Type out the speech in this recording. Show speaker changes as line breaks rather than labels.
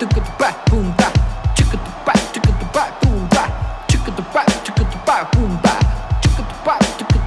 chicka the back, boom back, chicka the back, chicka the back, boom back, chicka the back, chicka the back, boom back, chicka the back, chicka